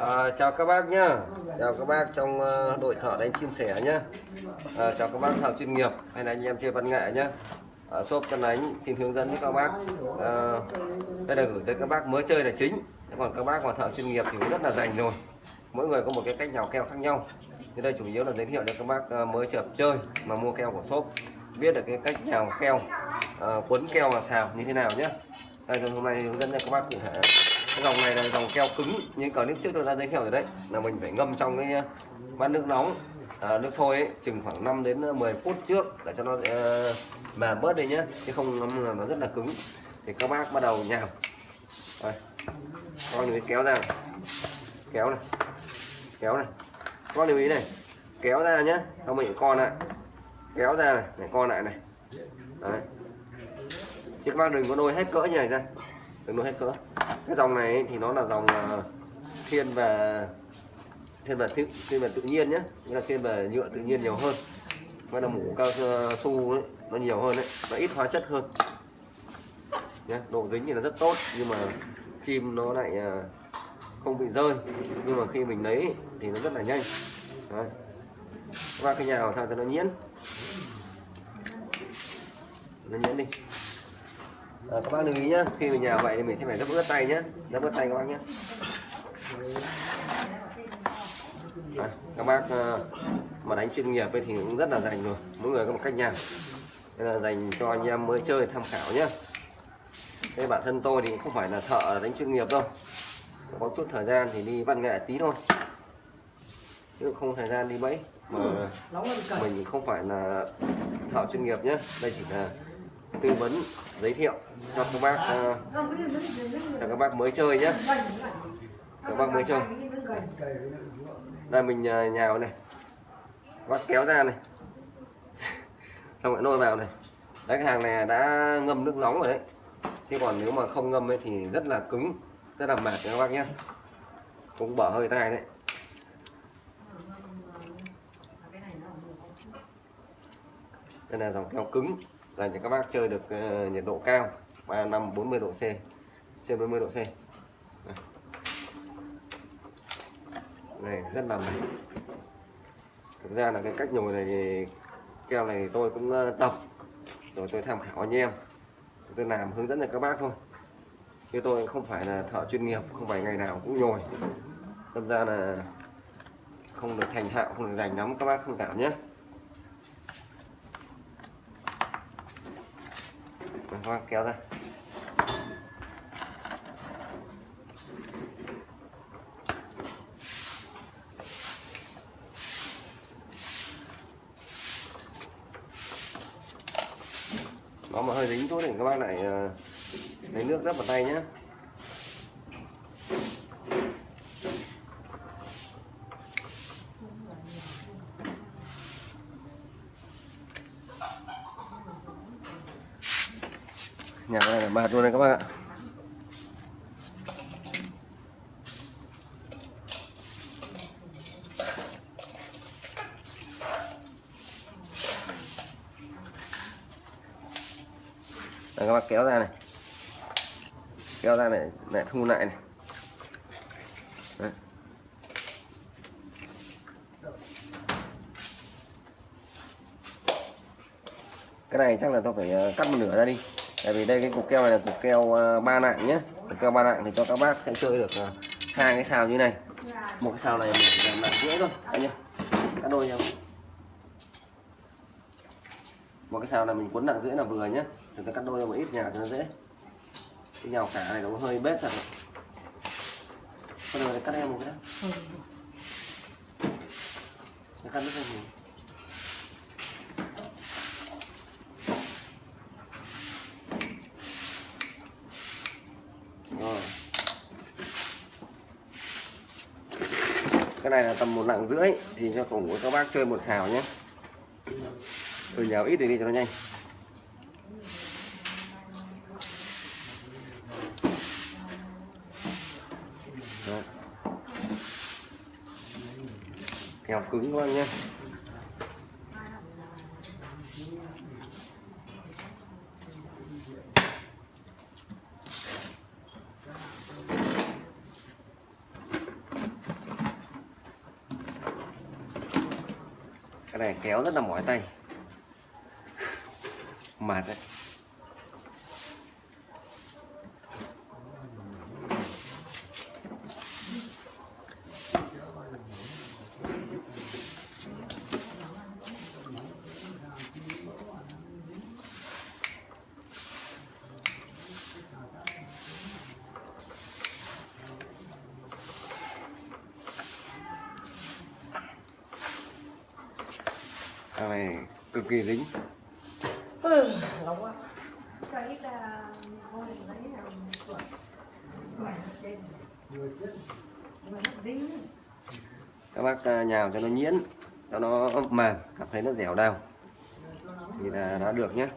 À, chào các bác nhá. Chào các bác trong uh, đội thợ đánh chim sẻ nhá. À, chào các bác thợ chuyên nghiệp hay là anh em chơi văn nghệ nhá. À, shop tân đánh xin hướng dẫn với các bác. À, đây là gửi tới các bác mới chơi là chính. Còn các bác mà thợ chuyên nghiệp thì cũng rất là rành rồi. Mỗi người có một cái cách nhào keo khác nhau. Thì đây chủ yếu là giới thiệu cho các bác mới chợp chơi mà mua keo của shop. Biết được cái cách nhào keo ờ, quấn keo và xào như thế nào nhé đây hôm nay hướng dẫn cho các bác cụ thể cái dòng này là dòng keo cứng. Như clip trước tôi đã giới thiệu rồi đấy. Là mình phải ngâm trong cái uh, bát nước nóng. À, nước sôi ấy, chừng khoảng 5 đến uh, 10 phút trước để cho nó uh, mềm bớt đi nhé chứ không ngâm là nó rất là cứng. Thì các bác bắt đầu nhào. Đây. con cái kéo ra. Kéo này. Kéo này. Con lưu ý này. Kéo ra nhé không mình con lại. Kéo ra này. Để con lại này. Đấy. Chứ các bác đừng có đôi hết cỡ như này ra. Đừng đôi hết cỡ cái dòng này ấy, thì nó là dòng ờ, thiên về thiên về thiên, thiên về tự nhiên nhé nghĩa là thiên về nhựa tự nhiên nhiều hơn. Nghĩa là mũ cao ờ, su ấy, nó nhiều hơn đấy. Nó ít hóa chất hơn. Nhé độ dính thì nó rất tốt nhưng mà chim nó lại ờ, không bị rơi. Nhưng mà khi mình lấy thì nó rất là nhanh. Đấy. và cái nhào sao cho nó nhiễn nó nhiễn đi à, các bác lưu ý nhá khi mình nhào vậy thì mình sẽ phải rất ướt tay nhé rất ướt tay các bác nhé à, các bác uh, mà đánh chuyên nghiệp thì cũng rất là dành rồi mỗi người có một cách nhào nên là dành cho anh em mới chơi tham khảo nhé đây bản thân tôi thì không phải là thợ đánh chuyên nghiệp đâu. Có chút thời gian thì đi văn nghệ tí thôi. Chứ không thời gian đi mấy mà mình không phải là thợ chuyên nghiệp nhé đây chỉ là tư vấn giới thiệu cho các bác uh, cho các bác mới chơi nhé. Các bác mới chơi. Đây mình ờ, uh, nhào này. Các bác kéo ra này. Xong lại nôi vào này. Đấy cái hàng này đã ngâm nước nóng rồi đấy. Chứ còn nếu mà không ngâm ấy thì rất là cứng rất là mệt các bác nhé. Cũng bở hơi tay đấy. Đây là dòng keo cứng. Dạ, dành cho các bác chơi được uh, nhiệt độ cao. 35 40 độ C. Trên 40 độ C. Này, rất là mềm thực ra là cái cách nhồi này thì keo này tôi cũng uh, tập. Rồi tôi tham khảo anh em. Tôi làm hướng dẫn cho các bác thôi. Chứ tôi không phải là thợ chuyên nghiệp không phải ngày nào cũng nhồi. Đâm ra là không được thành thạo không được dành lắm các bác thông cảm nhé. Các kéo ra. Nó mà hơi dính thôi thì các bác lại ờ, lấy nước rất vào tay nhé nhà này là mệt luôn này các bác ạ. Đây, các bác kéo ra này. Kéo ra này lại thu lại này. Đấy. cái này chắc là tôi phải ờ, cắt một nửa ra đi tại vì đây cái cục keo này là cục keo ờ, ba nạng nhé cục keo ba nạng thì cho các bác sẽ chơi được ờ, hai cái xào như này. Một cái xào này mình chỉ làm nặng rưỡi thôi. Anh nhé cắt đôi nhau. Một cái xào này mình cuốn nặng rưỡi là vừa nhé chúng ta cắt đôi một ít nhào cho nó dễ. Cái nhào cả này nó hơi bết thật. Con này cắt em một cái đó cắt rất là rồi cái này là tầm một nặng rưỡi, thì cho cùng của các bác chơi một xào nhé. Tôi nhào ít để đi cho nó nhanh. Kèo cứng các bác nhé. Cái này kéo rất là mỏi tay. Mệt đấy. Này cực kỳ dính. Lâu quá. Cái là ngồi lấy là tuổi tuổi trên mà nó dính. Các bác à, nhào cho nó nhuyễn cho nó mềm cảm thấy nó dẻo đau. Thì là đã được nhé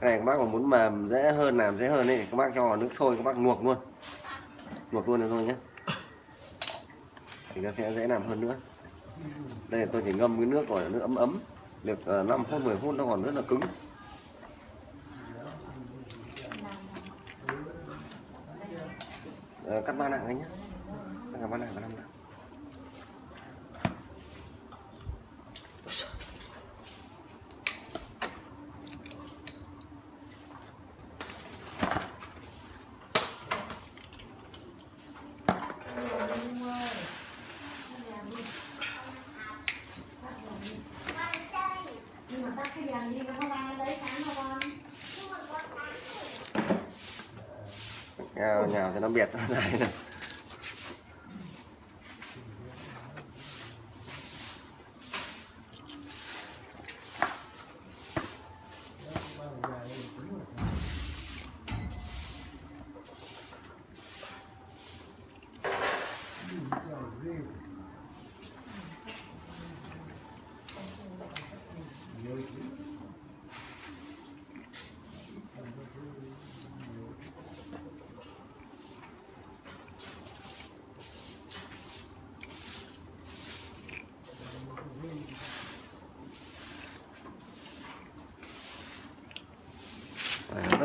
cái này các bác mà muốn mềm dễ hơn làm dễ hơn thì các bác cho vào nước sôi các bác luộc luôn. Luộc luôn được thôi nhé thì nó sẽ dễ làm hơn nữa. Đây tôi chỉ ngâm cái nước rồi, nước ấm ấm, được ờ, 5 phút 10 phút nó còn rất là cứng. Ờ, cắt ba nặng anh nhé. Cắt ba nặng và năm nặng. Nhưng mà cái đèn đi nó không ăn đấy sáng đâu con ờ, nhào, nhào cho nó biệt ra dài này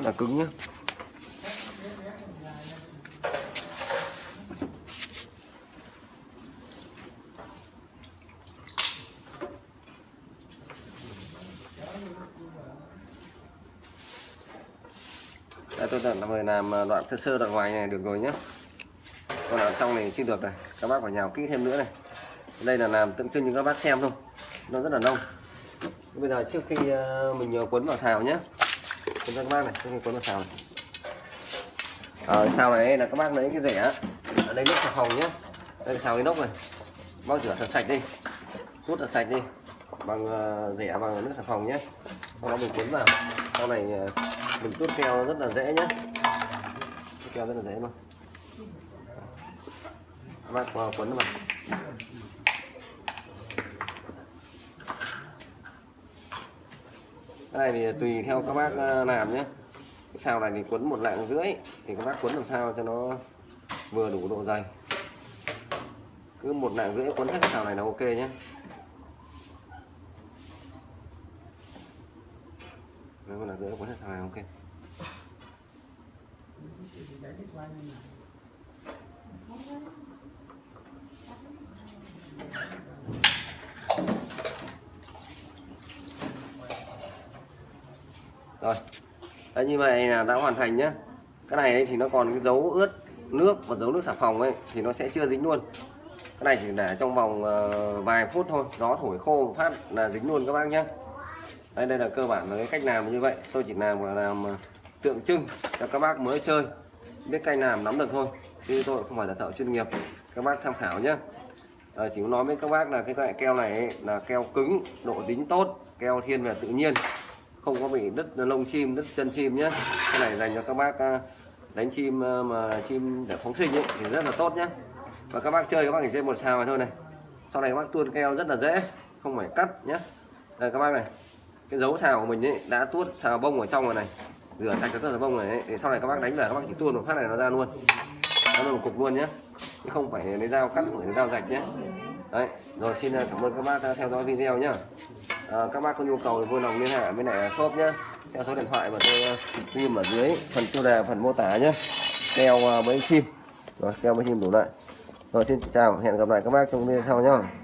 là cứng nhá. Đây, tôi tận là làm ờ, đoạn sơ sơ đoạn ngoài này được rồi nhé còn ở trong này chưa được này các bác phải nhào kỹ thêm nữa này. Đây là làm tượng trưng cho các bác xem thôi nó rất là nông. Bây giờ trước khi ờ, mình ờ, quấn vào xào nhé cho các bác này trước con quấn vào xào này. Ở này là các bác lấy cái rẻ. Ở đây nước xà phòng nhé đây, xào nốc này. Bác rửa thật sạch đi. Hút thật sạch đi. Bằng ờ, rẻ bằng nước xà phòng nhé sau đó mình cuốn vào. Sau này ờ, mình tuốt keo rất là dễ nhé tuốt keo rất là dễ luôn. Các bác cuốn vào. Cái này thì tùy theo các bác ờ, làm nhé. Cái sao này thì quấn một lạng rưỡi, thì các bác quấn làm sao cho nó vừa đủ độ dày. Cứ một lạng rưỡi quấn hết xào này là ok nhé. Nếu một lạng rưỡi quấn hết xào này là ok. Rồi. Đấy, như vậy là đã hoàn thành nhá. Cái này ấy thì nó còn cái dấu ướt nước và dấu nước xà phòng ấy thì nó sẽ chưa dính luôn. Cái này chỉ để trong vòng ờ, vài phút thôi. Gió thổi khô một phát là dính luôn các bác nhé đây đây là cơ bản là cái cách làm như vậy. Tôi chỉ làm làm ờ, tượng trưng cho các bác mới chơi. Biết cách làm nắm được thôi chứ tôi không phải là thợ chuyên nghiệp. Các bác tham khảo nhé à, ờ, chỉ muốn nói với các bác là cái loại keo này ấy, là keo cứng độ dính tốt keo thiên về tự nhiên không có bị đứt lông chim đứt chân chim nhé cái này dành cho các bác à, đánh chim à, mà chim để phóng sinh ấy, thì rất là tốt nhé và các bác chơi các bác chỉ chơi một xào này thôi này. Sau này các bác tuôn keo rất là dễ không phải cắt nhé đây các bác này cái dấu xào của mình ấy đã tuốt xào bông ở trong rồi này. Rửa sạch cái tuốt xào bông này ấy. thì sau này các bác đánh về các bác chỉ tuôn một phát này nó ra luôn. Nó một cục luôn nhé chứ không phải lấy dao cắt phải lấy dao rạch nhé đấy rồi xin à, cảm ơn các bác đã theo dõi video nhá à, các bác có nhu cầu thì vui lòng liên hệ với lại à, shop nhé theo số điện thoại mà tôi à, sim ở dưới phần tiêu đề phần mô tả nhé keo à, mấy sim rồi keo mấy sim đủ lại rồi xin chào hẹn gặp lại các bác trong video sau nhé